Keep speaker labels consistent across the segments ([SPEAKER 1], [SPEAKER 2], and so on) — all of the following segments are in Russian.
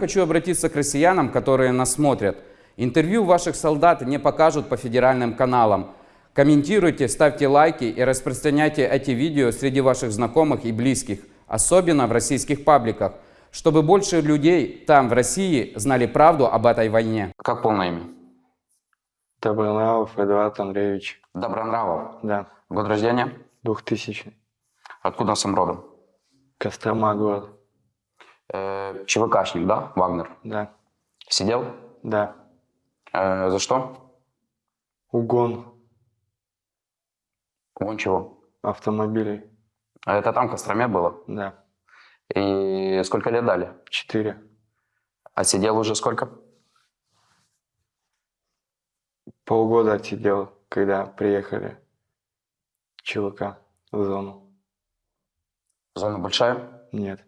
[SPEAKER 1] Хочу обратиться к россиянам, которые нас смотрят. Интервью ваших солдат не покажут по федеральным каналам. Комментируйте, ставьте лайки и распространяйте эти видео среди ваших знакомых и близких, особенно в российских пабликах, чтобы больше людей там, в России, знали правду об этой войне. Как полное имя?
[SPEAKER 2] Добронравов Эдуард Андреевич.
[SPEAKER 1] Добронравов.
[SPEAKER 2] Да,
[SPEAKER 1] Год рождения?
[SPEAKER 2] 2000.
[SPEAKER 1] Откуда сам родом?
[SPEAKER 2] Кострома город.
[SPEAKER 1] Э, ЧВКшник, да, Вагнер?
[SPEAKER 2] Да,
[SPEAKER 1] Сидел?
[SPEAKER 2] да.
[SPEAKER 1] Э, за что?
[SPEAKER 2] Угон
[SPEAKER 1] Вон чего.
[SPEAKER 2] автомобилей.
[SPEAKER 1] А Это там в Костроме было?
[SPEAKER 2] Да,
[SPEAKER 1] И сколько лет дали?
[SPEAKER 2] 4.
[SPEAKER 1] А сидел уже сколько?
[SPEAKER 2] Полгода отсидел, когда приехали ЧВК в зону.
[SPEAKER 1] Зона большая?
[SPEAKER 2] Нет,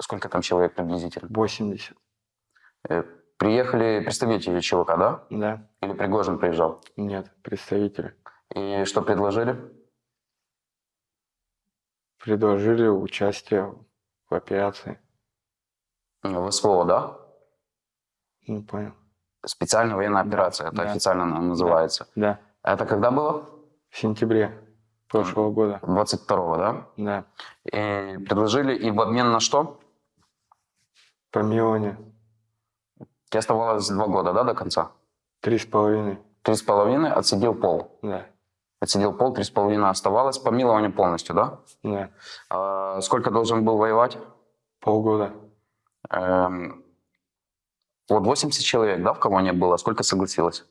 [SPEAKER 1] Сколько там человек приблизительно?
[SPEAKER 2] 80.
[SPEAKER 1] Э, Приехали представители ЧВК, да?
[SPEAKER 2] Да,
[SPEAKER 1] Или Пригожин приезжал?
[SPEAKER 2] нет, представители.
[SPEAKER 1] И что предложили?
[SPEAKER 2] Предложили участие в операции.
[SPEAKER 1] В СВО, да?
[SPEAKER 2] Не понял.
[SPEAKER 1] Специальная военная операция, это
[SPEAKER 2] Да.
[SPEAKER 1] официально называется.
[SPEAKER 2] Да,
[SPEAKER 1] Это когда было?
[SPEAKER 2] в сентябре прошлого года.
[SPEAKER 1] 22-го, да?
[SPEAKER 2] Да,
[SPEAKER 1] И предложили, и в обмен на что?
[SPEAKER 2] Помилование.
[SPEAKER 1] Тебе оставалось два года, да, до конца?
[SPEAKER 2] Три с половиной.
[SPEAKER 1] Три с половиной, отсидел пол.
[SPEAKER 2] Да,
[SPEAKER 1] Отсидел пол, три с половиной оставалось. Помилование полностью, да?
[SPEAKER 2] да.
[SPEAKER 1] А сколько должен был воевать?
[SPEAKER 2] Полгода.
[SPEAKER 1] Эм, вот 80 человек, да, в колонии было? Сколько согласилось?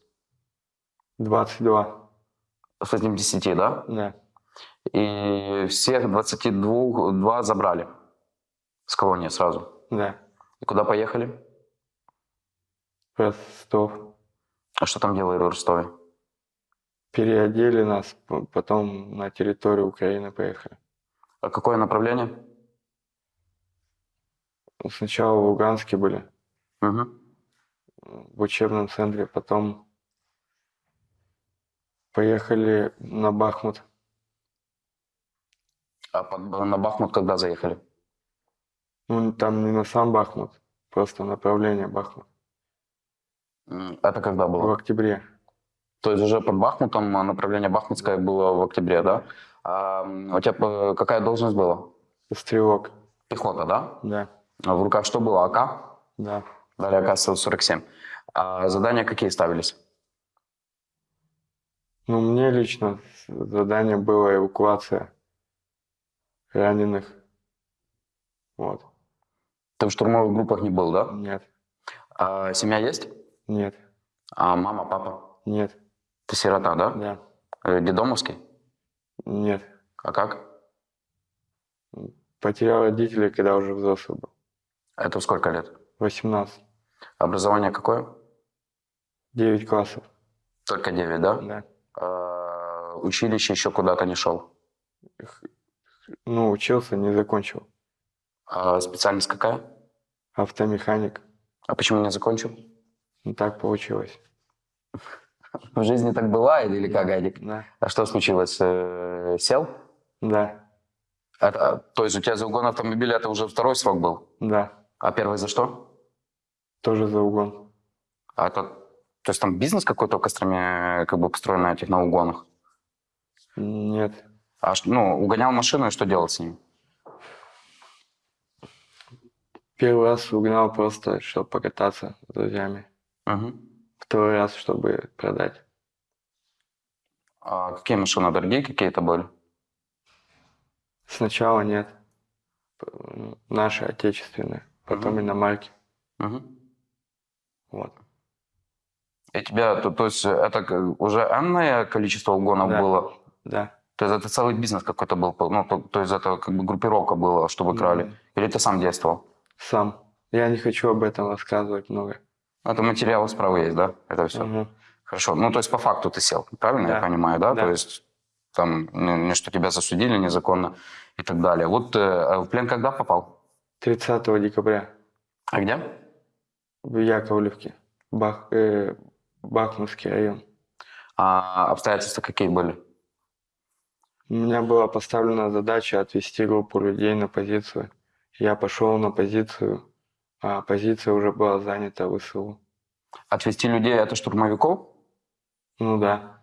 [SPEAKER 2] 22.
[SPEAKER 1] С этим 10, да?
[SPEAKER 2] Да,
[SPEAKER 1] И всех 22 два забрали с колонии сразу.
[SPEAKER 2] да.
[SPEAKER 1] Куда поехали?
[SPEAKER 2] Ростов.
[SPEAKER 1] А что там делали в Ростове?
[SPEAKER 2] Переодели нас, потом на территорию Украины поехали.
[SPEAKER 1] А какое направление?
[SPEAKER 2] Сначала в Луганске были,
[SPEAKER 1] Мгм.
[SPEAKER 2] в учебном центре, потом поехали на Бахмут.
[SPEAKER 1] А на Бахмут когда заехали?
[SPEAKER 2] Ну, там не на сам Бахмут, просто направление Бахмут.
[SPEAKER 1] Это когда
[SPEAKER 2] В
[SPEAKER 1] было?
[SPEAKER 2] октябре.
[SPEAKER 1] То есть уже под Бахмутом а направление Бахмутское было в октябре, да? А у тебя э, какая должность была?
[SPEAKER 2] Стрелок.
[SPEAKER 1] Пехота, да?
[SPEAKER 2] Да,
[SPEAKER 1] А в руках что было? АК?
[SPEAKER 2] да.
[SPEAKER 1] Дали АК-47. А задания какие ставились?
[SPEAKER 2] Ну, мне лично задание было эвакуация раненых. Вот.
[SPEAKER 1] Ты в штурмовых группах не был, да?
[SPEAKER 2] Нет,
[SPEAKER 1] А семья есть?
[SPEAKER 2] нет,
[SPEAKER 1] А мама, папа?
[SPEAKER 2] нет,
[SPEAKER 1] Ты сирота, да?
[SPEAKER 2] да,
[SPEAKER 1] Э, Дедомовский?
[SPEAKER 2] нет.
[SPEAKER 1] А как?
[SPEAKER 2] Потерял родителей, когда уже взрослый был.
[SPEAKER 1] Это сколько лет?
[SPEAKER 2] 18.
[SPEAKER 1] Образование какое?
[SPEAKER 2] 9 классов.
[SPEAKER 1] Только 9, да?
[SPEAKER 2] Да.
[SPEAKER 1] А, училище еще куда-то не шел.
[SPEAKER 2] Ну, учился, не закончил.
[SPEAKER 1] А специальность какая?
[SPEAKER 2] Автомеханик.
[SPEAKER 1] А почему не закончил?
[SPEAKER 2] Ну, так получилось.
[SPEAKER 1] В жизни так бывает или как, Адик?
[SPEAKER 2] Да.
[SPEAKER 1] А что случилось? Э, Сел?
[SPEAKER 2] Да.
[SPEAKER 1] А- а, то есть у тебя за угон автомобиля это уже второй срок был?
[SPEAKER 2] Да.
[SPEAKER 1] А первый за что?
[SPEAKER 2] Тоже за угон.
[SPEAKER 1] А это, то есть там бизнес какой-то в Костроме как бы построен на этих на угонах?
[SPEAKER 2] Нет.
[SPEAKER 1] А ну, угонял машину и что делал с ним?
[SPEAKER 2] Первый раз угнал просто, чтобы покататься с друзьями.
[SPEAKER 1] Мгм.
[SPEAKER 2] Второй раз, чтобы продать.
[SPEAKER 1] А какие машины дорогие какие-то были?
[SPEAKER 2] Сначала нет. Наши отечественные. Потом
[SPEAKER 1] Мгм.
[SPEAKER 2] иномарки.
[SPEAKER 1] Мгм.
[SPEAKER 2] Вот.
[SPEAKER 1] И тебя, то, то есть это уже энное количество угонов
[SPEAKER 2] Да.
[SPEAKER 1] было?
[SPEAKER 2] Да.
[SPEAKER 1] То есть это целый бизнес какой-то был? Ну, то, то есть это как бы группировка была, чтобы крали?
[SPEAKER 2] М,
[SPEAKER 1] Или ты сам действовал?
[SPEAKER 2] Сам. Я не хочу об этом рассказывать много.
[SPEAKER 1] Это материалы справа есть, да? Это все.
[SPEAKER 2] Мгм.
[SPEAKER 1] Хорошо. Ну, то есть по факту ты сел, правильно я
[SPEAKER 2] Да.
[SPEAKER 1] понимаю, да?
[SPEAKER 2] Да.
[SPEAKER 1] То есть там не, не что тебя засудили незаконно и так далее. Вот э, а в плен когда попал?
[SPEAKER 2] 30 декабря
[SPEAKER 1] А где?
[SPEAKER 2] в Яковлевке. Бах, э, Бахмутский район.
[SPEAKER 1] А обстоятельства какие были?
[SPEAKER 2] У меня была поставлена задача отвести группу людей на позицию. Я пошел на позицию, а позиция уже была занята ВСУ.
[SPEAKER 1] Отвести людей это штурмовиков?
[SPEAKER 2] Ну да,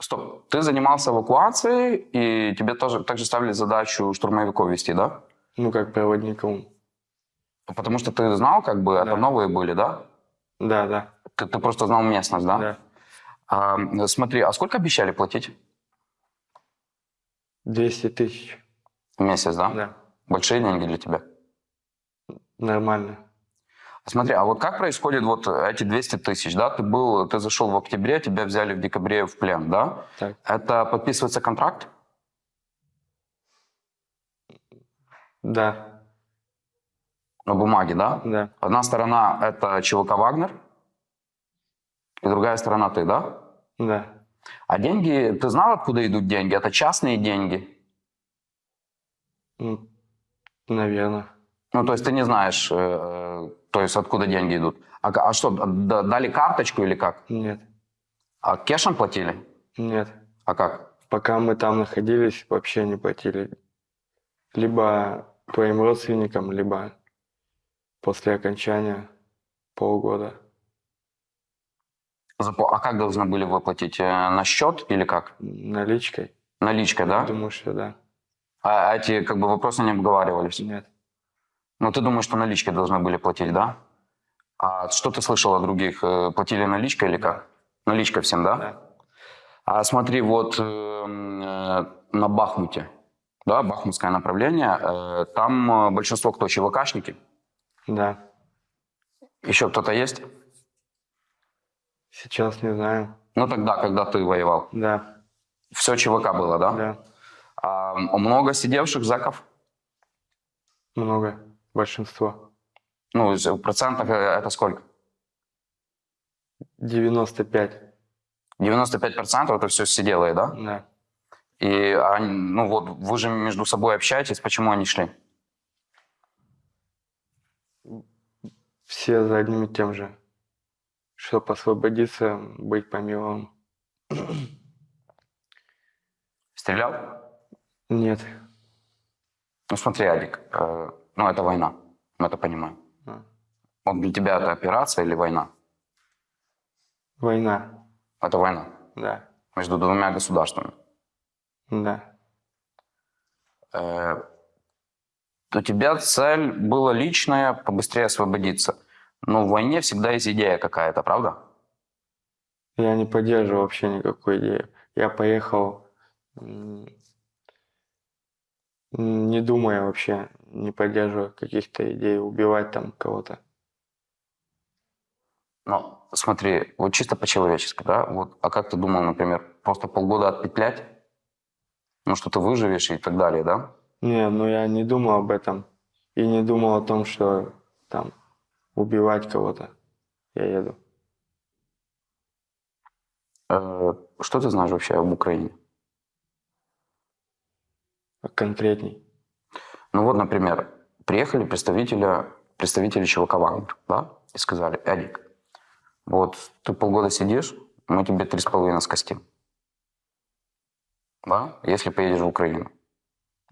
[SPEAKER 1] Стоп, ты занимался эвакуацией, и тебе тоже также ставили задачу штурмовиков вести, да?
[SPEAKER 2] ну как проводником.
[SPEAKER 1] Потому что ты знал, как бы, это
[SPEAKER 2] Да.
[SPEAKER 1] новые были, да?
[SPEAKER 2] Да, да,
[SPEAKER 1] Ты, ты просто знал местность, да?
[SPEAKER 2] да.
[SPEAKER 1] А, смотри, а сколько обещали платить
[SPEAKER 2] 200 тысяч,
[SPEAKER 1] в месяц, да?
[SPEAKER 2] да,
[SPEAKER 1] Большие деньги для тебя.
[SPEAKER 2] нормально.
[SPEAKER 1] Смотри, а вот как происходит вот эти 200 тысяч, да? Ты был, ты зашел в октябре, тебя взяли в декабре в плен, да?
[SPEAKER 2] Так,
[SPEAKER 1] Это подписывается контракт?
[SPEAKER 2] да,
[SPEAKER 1] На бумаге, да?
[SPEAKER 2] да,
[SPEAKER 1] Одна сторона — это ЧВК «Вагнер», и другая сторона — ты, да?
[SPEAKER 2] да.
[SPEAKER 1] А деньги, ты знал, откуда идут деньги? Это частные деньги?
[SPEAKER 2] Наверное.
[SPEAKER 1] Ну, то есть ты не знаешь, э, то есть откуда деньги идут. А, а что, дали карточку или как?
[SPEAKER 2] Нет,
[SPEAKER 1] А кешем платили?
[SPEAKER 2] нет.
[SPEAKER 1] А как?
[SPEAKER 2] Пока мы там находились, вообще не платили. Либо твоим родственникам, либо после окончания полгода.
[SPEAKER 1] А как должны были выплатить? Э, На счет или как?
[SPEAKER 2] Наличкой?
[SPEAKER 1] Наличкой, да?
[SPEAKER 2] Думаю, что да.
[SPEAKER 1] А эти как бы вопросы не обговаривались?
[SPEAKER 2] Нет.
[SPEAKER 1] Ну, ты думаешь, что наличкой должны были платить, да? А что ты слышал о других? Э, Платили наличкой или как? Наличкой всем, да?
[SPEAKER 2] Да.
[SPEAKER 1] А смотри, вот э, на Бахмуте, да, бахмутское направление, э, там э, большинство кто, ЧВКшники?
[SPEAKER 2] Да.
[SPEAKER 1] Еще кто-то есть?
[SPEAKER 2] Сейчас не знаю.
[SPEAKER 1] Ну, тогда, когда ты воевал.
[SPEAKER 2] Да.
[SPEAKER 1] Все ЧВК было, да?
[SPEAKER 2] Да.
[SPEAKER 1] А много сидевших зэков?
[SPEAKER 2] Много. Большинство.
[SPEAKER 1] Ну, в процентах э, это сколько?
[SPEAKER 2] 95.
[SPEAKER 1] 95% это все сиделые, да?
[SPEAKER 2] Да.
[SPEAKER 1] И они, ну вот, вы же между собой общаетесь, почему они шли?
[SPEAKER 2] Все за одним и тем же. Чтобы освободиться, быть помиловым.
[SPEAKER 1] Стрелял?
[SPEAKER 2] Нет.
[SPEAKER 1] Ну смотри, Адик, э, ну это война, мы это понимаем.
[SPEAKER 2] А.
[SPEAKER 1] Вот для тебя это операция или война?
[SPEAKER 2] Война.
[SPEAKER 1] Это война
[SPEAKER 2] Да.
[SPEAKER 1] между двумя государствами.
[SPEAKER 2] Да.
[SPEAKER 1] Э, у тебя цель была личная, побыстрее освободиться. Но в войне всегда есть идея какая-то, правда?
[SPEAKER 2] Я не поддерживаю вообще никакой идеи. Я поехал, не думая вообще, не поддерживая каких-то идей убивать там кого-то.
[SPEAKER 1] Ну, смотри, вот чисто по-человечески, да? Вот, а как ты думал, например, просто полгода отпетлять? Ну, что ты выживешь и так далее, да?
[SPEAKER 2] Не, ну я не думал об этом. И не думал о том, что там убивать кого-то. Я еду.
[SPEAKER 1] Э, что ты знаешь вообще об Украине?
[SPEAKER 2] Конкретней.
[SPEAKER 1] Ну вот, например, приехали представители, представители ЧВК «Вагнер», да, и сказали, Эдик, вот ты полгода сидишь, мы тебе три с половиной скостим. Да, если поедешь в Украину.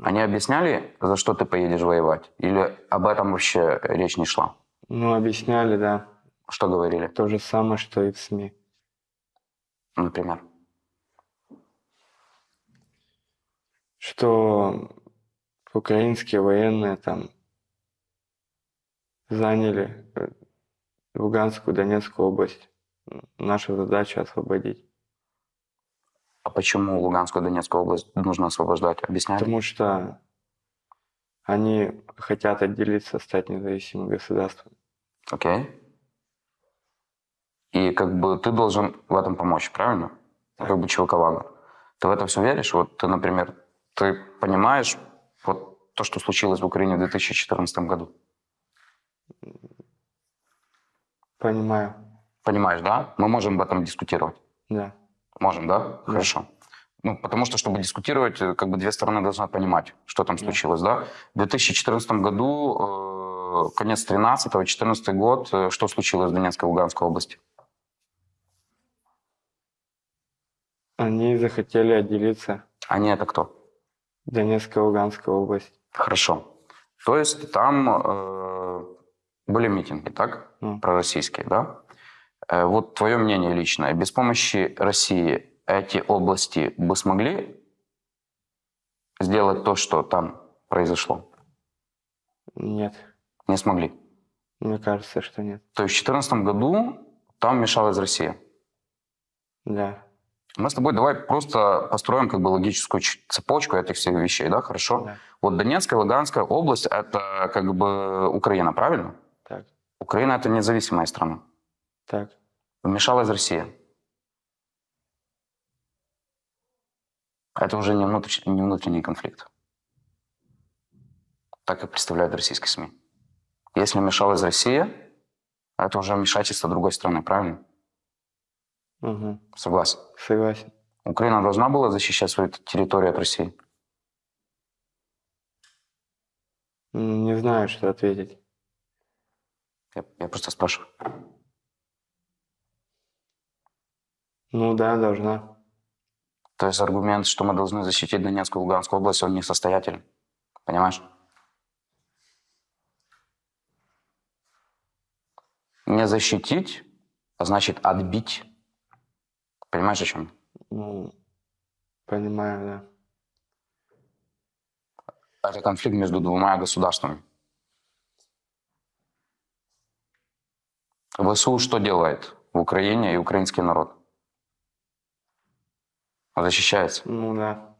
[SPEAKER 1] Они объясняли, за что ты поедешь воевать? Или об этом вообще речь не шла?
[SPEAKER 2] Ну, объясняли, да.
[SPEAKER 1] Что говорили,
[SPEAKER 2] То же самое, что и в СМИ.
[SPEAKER 1] например?
[SPEAKER 2] Что украинские военные там заняли э, Луганскую, Донецкую область. Наша задача освободить.
[SPEAKER 1] А почему Луганскую Донецкую область нужно освобождать? Объясняли?
[SPEAKER 2] Потому что они хотят отделиться, стать независимым государством.
[SPEAKER 1] Окей. И как бы ты должен в этом помочь, правильно? Как бы «Вагнер». Ты в это все веришь? Вот ты, например, ты понимаешь вот то, что случилось в Украине в 2014 году?
[SPEAKER 2] Понимаю,
[SPEAKER 1] Понимаешь, да? Мы можем об этом дискутировать.
[SPEAKER 2] да.
[SPEAKER 1] Можем, да? Хорошо. Ну, потому что, чтобы дискутировать, э, как бы две стороны должны понимать, что там случилось, да? В 2014 году, э, конец 13 14 год, э, что случилось в Донецкой и Луганской области?
[SPEAKER 2] Они захотели отделиться.
[SPEAKER 1] Они это кто?
[SPEAKER 2] Донецкая, Луганская область.
[SPEAKER 1] Хорошо. То есть там э, были митинги, так?
[SPEAKER 2] Ну.
[SPEAKER 1] Пророссийские, да? Э, Вот твое мнение личное. Без помощи России эти области бы смогли сделать то, что там произошло?
[SPEAKER 2] Нет.
[SPEAKER 1] Не смогли.
[SPEAKER 2] Мне кажется, что нет.
[SPEAKER 1] То есть в 2014 году там мешалась Россия.
[SPEAKER 2] Да.
[SPEAKER 1] Мы с тобой давай просто построим как бы логическую цепочку этих всех вещей, да, хорошо?
[SPEAKER 2] Да.
[SPEAKER 1] Вот Донецкая, Луганская область – это как бы Украина, правильно?
[SPEAKER 2] Так.
[SPEAKER 1] Украина – это независимая страна.
[SPEAKER 2] Так.
[SPEAKER 1] Вмешалась Россия. Это уже не, внутриш- не внутренний конфликт. Так и представляют российские СМИ. Если вмешалась Россия, это уже вмешательство другой страны, правильно?
[SPEAKER 2] Угу.
[SPEAKER 1] Согласен.
[SPEAKER 2] Согласен.
[SPEAKER 1] Украина должна была защищать свою территорию от России.
[SPEAKER 2] Не знаю, что ответить.
[SPEAKER 1] Я, я просто спрашиваю.
[SPEAKER 2] Ну да, должна.
[SPEAKER 1] То есть аргумент, что мы должны защитить Донецкую и Луганскую область, он несостоятелен. Понимаешь? Не защитить, а значит отбить. Понимаешь, о чем?
[SPEAKER 2] Ну, понимаю, да.
[SPEAKER 1] Это конфликт между двумя государствами. ВСУ что делает в Украине и украинский народ? Защищается.
[SPEAKER 2] Ну да.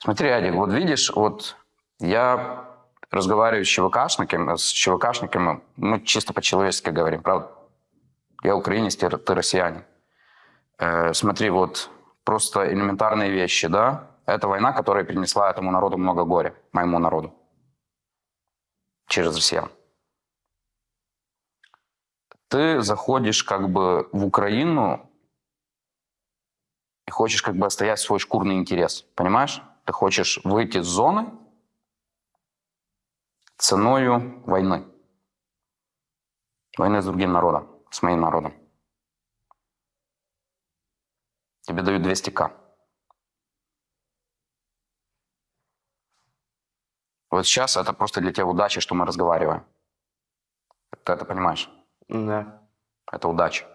[SPEAKER 1] Смотри, Адик, вот видишь, вот я разговариваю с ЧВКшниками, с ЧВКшниками, мы чисто по-человечески говорим, правда? Я украинец, ты, ты россиянин. Э, смотри, вот просто элементарные вещи, да? Это война, которая принесла этому народу много горя, моему народу. Через россиян. Ты заходишь как бы в Украину и хочешь как бы отстоять свой шкурный интерес, понимаешь? Ты хочешь выйти с зоны ценою войны. Войны с другим народом, с моим народом. Тебе дают 200к. Вот сейчас это просто для тебя удача, что мы разговариваем. Ты это понимаешь?
[SPEAKER 2] Да.
[SPEAKER 1] Это удача.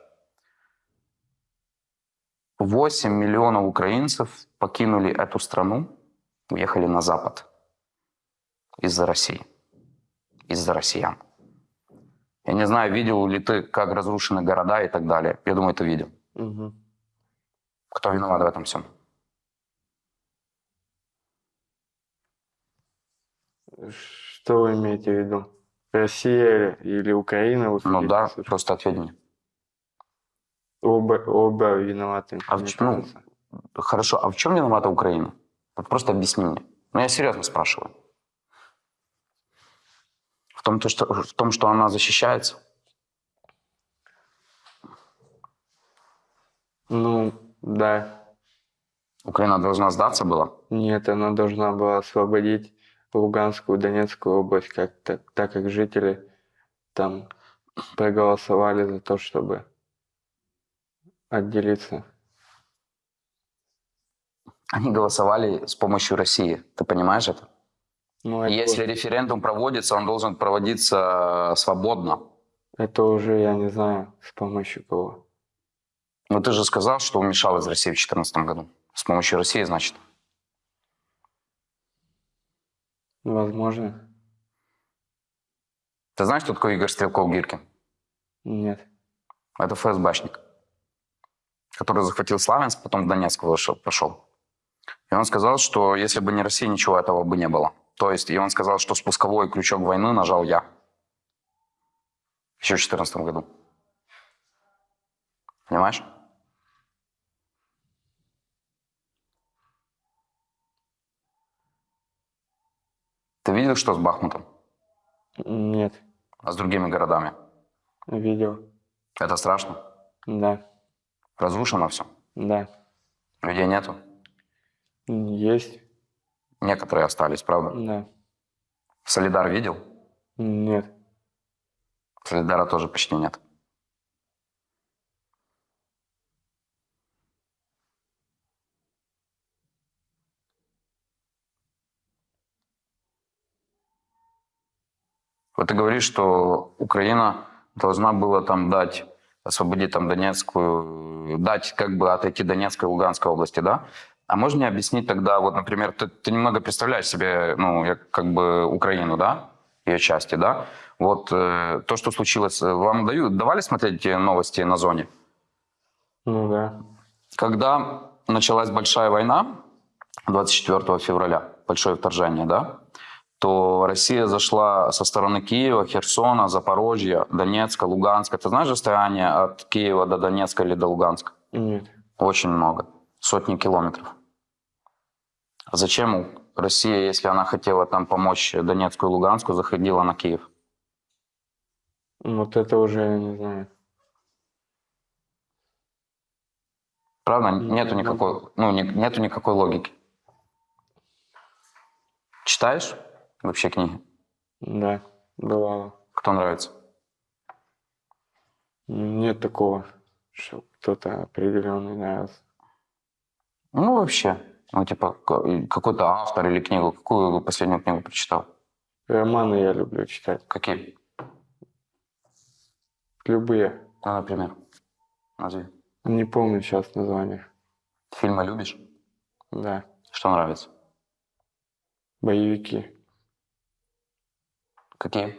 [SPEAKER 1] 8 миллионов украинцев покинули эту страну, уехали на Запад из-за России, из-за россиян. Я не знаю, видел ли ты, как разрушены города и так далее. Я думаю, ты видел.
[SPEAKER 2] Угу.
[SPEAKER 1] Кто виноват в этом всем?
[SPEAKER 2] Что вы имеете в виду? Россия или, Украина? Вы
[SPEAKER 1] Ну да, просто ответь мне.
[SPEAKER 2] Оба, оба виноваты.
[SPEAKER 1] А в ну. Хорошо, а в чем виновата Украина? Вот просто объясни мне. Ну, я серьезно спрашиваю. В том, то, что, в том, что она защищается?
[SPEAKER 2] Ну, да.
[SPEAKER 1] Украина должна сдаться была?
[SPEAKER 2] Нет, она должна была освободить Луганскую, Донецкую область, как так, так как жители там проголосовали за то, чтобы отделиться.
[SPEAKER 1] Они голосовали с помощью России. Ты понимаешь это?
[SPEAKER 2] Ну,
[SPEAKER 1] Если референдум проводится, он должен проводиться свободно.
[SPEAKER 2] это уже, я не знаю, с помощью кого.
[SPEAKER 1] Но ты же сказал, что вмешалась Россия в 2014 году. С помощью России, значит.
[SPEAKER 2] Возможно.
[SPEAKER 1] Ты знаешь, кто такой Игорь Стрелков-Гиркин?
[SPEAKER 2] Нет.
[SPEAKER 1] Это ФСБшник, который захватил Славянск, потом в Донецк вышел, пошел. И он сказал, что если бы не Россия, ничего этого бы не было. То есть, и он сказал, что спусковой крючок войны нажал я. Еще в 2014 году. Понимаешь? Ты видел, что с Бахмутом?
[SPEAKER 2] Нет.
[SPEAKER 1] А с другими городами?
[SPEAKER 2] Видел.
[SPEAKER 1] Это страшно.
[SPEAKER 2] Да.
[SPEAKER 1] Разрушено все.
[SPEAKER 2] Да.
[SPEAKER 1] Людей нету.
[SPEAKER 2] Есть.
[SPEAKER 1] Некоторые остались, правда?
[SPEAKER 2] Да.
[SPEAKER 1] Солидар видел?
[SPEAKER 2] Нет.
[SPEAKER 1] Солидара тоже почти нет. Вот ты говоришь, что Украина должна была там дать, освободить там Донецкую, дать как бы отойти Донецкой и Луганской области, да? А можно мне объяснить тогда, вот, например, ты, ты немного представляешь себе, ну, я- как бы Украину, да, ее части, да? Вот э, то, что случилось, э, вам дают, давали смотреть э, новости на зоне?
[SPEAKER 2] Ну да.
[SPEAKER 1] Когда началась большая война, 24 февраля, большое вторжение, да, то Россия зашла со стороны Киева, Херсона, Запорожья, Донецка, Луганска. Ты знаешь расстояние от Киева до Донецка или до Луганска?
[SPEAKER 2] Нет.
[SPEAKER 1] Очень много. Сотни километров. Зачем Россия, если она хотела там помочь Донецку и Луганску, заходила на Киев?
[SPEAKER 2] Вот это уже я не знаю.
[SPEAKER 1] Правда?
[SPEAKER 2] Ну,
[SPEAKER 1] Нету никакой, ну, не- нету никакой логики. Читаешь вообще книги?
[SPEAKER 2] Да, бывало.
[SPEAKER 1] Кто нравится?
[SPEAKER 2] Нет такого, что кто-то определенный нравился.
[SPEAKER 1] Ну, вообще. Ну, типа, какой-то автор или книгу. Какую последнюю книгу прочитал?
[SPEAKER 2] Романы я люблю читать.
[SPEAKER 1] Какие?
[SPEAKER 2] Любые.
[SPEAKER 1] Ну, например. Назови.
[SPEAKER 2] Не помню сейчас название.
[SPEAKER 1] Фильмы любишь?
[SPEAKER 2] Да.
[SPEAKER 1] Что нравится?
[SPEAKER 2] Боевики.
[SPEAKER 1] Какие?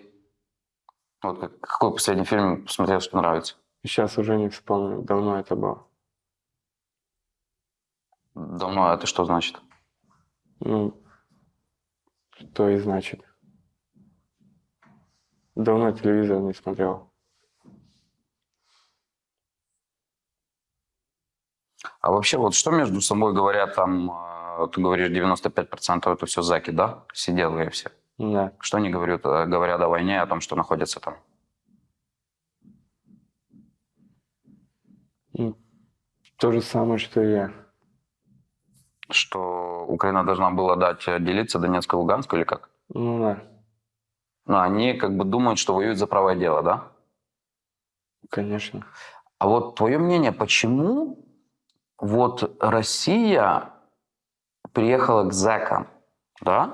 [SPEAKER 1] Вот как- какой последний фильм посмотрел, что нравится?
[SPEAKER 2] Сейчас уже не вспомню. Давно это было.
[SPEAKER 1] Давно это что значит?
[SPEAKER 2] Ну, что и значит. Давно телевизор не смотрел.
[SPEAKER 1] А вообще, вот что между собой говорят там, э, ты говоришь, 95% это все заки, да? Сиделые все.
[SPEAKER 2] Да.
[SPEAKER 1] Что они говорят, э, говорят о войне, о том, что находятся там?
[SPEAKER 2] Ну, То же самое, что и я.
[SPEAKER 1] Что Украина должна была дать э, делиться Донецкой и Луганской или как?
[SPEAKER 2] Ну да,
[SPEAKER 1] Ну, они как бы думают, что воюют за правое дело, да?
[SPEAKER 2] конечно.
[SPEAKER 1] А вот твое мнение, почему вот Россия приехала к зэкам, да?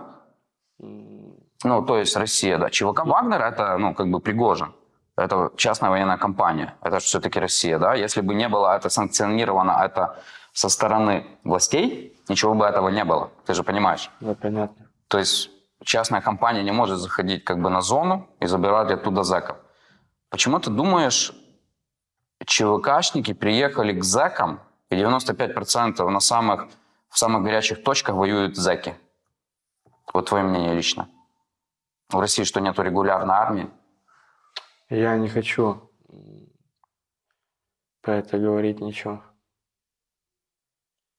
[SPEAKER 1] Ну, то есть Россия, да. ЧВК Вагнер это, ну, как бы Пригожин. Это частная военная компания. Это все-таки Россия, да. Если бы не было это санкционировано, это со стороны властей, ничего бы этого не было. Ты же понимаешь.
[SPEAKER 2] Да, понятно.
[SPEAKER 1] То есть частная компания не может заходить как бы на зону и забирать оттуда зэков. Почему ты думаешь, ЧВКшники приехали к зэкам, и 95% на самых, в самых горячих точках воюют зэки? Вот твое мнение лично. В России что, нету регулярной армии?
[SPEAKER 2] Я не хочу про это говорить ничего.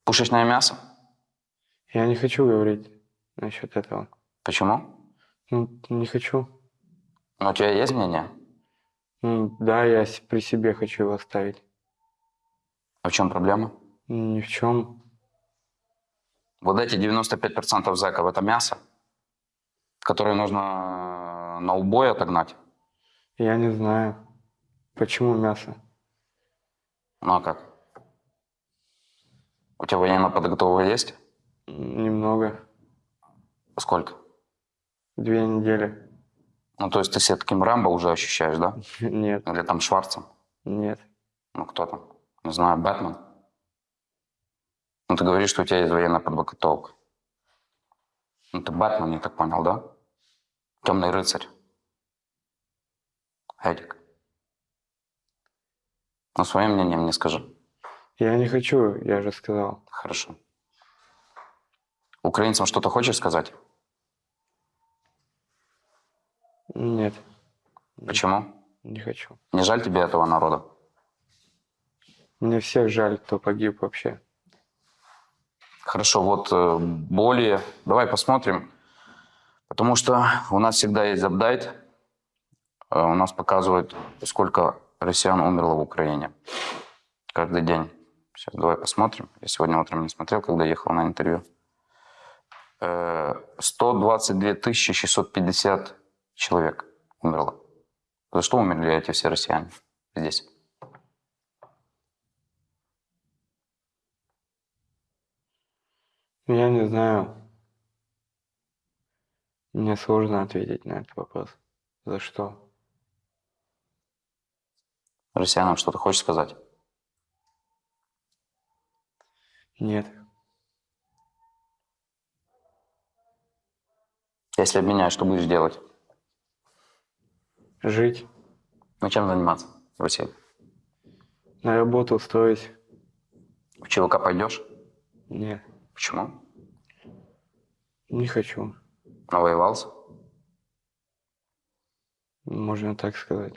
[SPEAKER 1] Пушечное мясо?
[SPEAKER 2] Я не хочу говорить насчет этого.
[SPEAKER 1] Почему?
[SPEAKER 2] Ну, не хочу.
[SPEAKER 1] Ну, у тебя есть мнение?
[SPEAKER 2] Ну, да, я при себе хочу его оставить.
[SPEAKER 1] А в чем проблема?
[SPEAKER 2] Ни в чем.
[SPEAKER 1] Вот эти 95% зэков – это мясо, которое нужно э, на убой отогнать.
[SPEAKER 2] Я не знаю, почему мясо.
[SPEAKER 1] Ну а как? У тебя военная подготовка есть?
[SPEAKER 2] Немного.
[SPEAKER 1] Сколько?
[SPEAKER 2] Две недели.
[SPEAKER 1] Ну, то есть ты себя таким Рэмбо уже ощущаешь, да?
[SPEAKER 2] Нет,
[SPEAKER 1] Или там Шварцем?
[SPEAKER 2] нет.
[SPEAKER 1] Ну, кто там? Не знаю, Бэтмен? Ну, ты говоришь, что у тебя есть военная подготовка. Ну, ты Бэтмен, я так понял, да? Темный рыцарь. Эдик. Ну, свое мнение мне скажи.
[SPEAKER 2] Я не хочу, я же сказал.
[SPEAKER 1] Хорошо. Украинцам что-то хочешь сказать?
[SPEAKER 2] Нет,
[SPEAKER 1] Почему?
[SPEAKER 2] не хочу.
[SPEAKER 1] Не жаль тебе этого народа?
[SPEAKER 2] Мне всех жаль, кто погиб вообще.
[SPEAKER 1] Хорошо, вот э, боли. Давай посмотрим. Потому что у нас всегда есть апдейт. Э, У нас показывают, сколько россиян умерло в Украине. Каждый день. Сейчас давай посмотрим. Я сегодня утром не смотрел, когда ехал на интервью. Э, 122 650 человек умерло. За что умерли эти все россияне здесь?
[SPEAKER 2] Я не знаю. Мне сложно ответить на этот вопрос. За что?
[SPEAKER 1] Россиянам что-то хочешь сказать?
[SPEAKER 2] Нет.
[SPEAKER 1] Если обменяешь, что будешь делать?
[SPEAKER 2] Жить.
[SPEAKER 1] Ну, чем заниматься в России?
[SPEAKER 2] На работу устроить.
[SPEAKER 1] В ЧВК пойдешь?
[SPEAKER 2] Нет.
[SPEAKER 1] Почему?
[SPEAKER 2] Не хочу.
[SPEAKER 1] Навоевался?
[SPEAKER 2] Можно так сказать.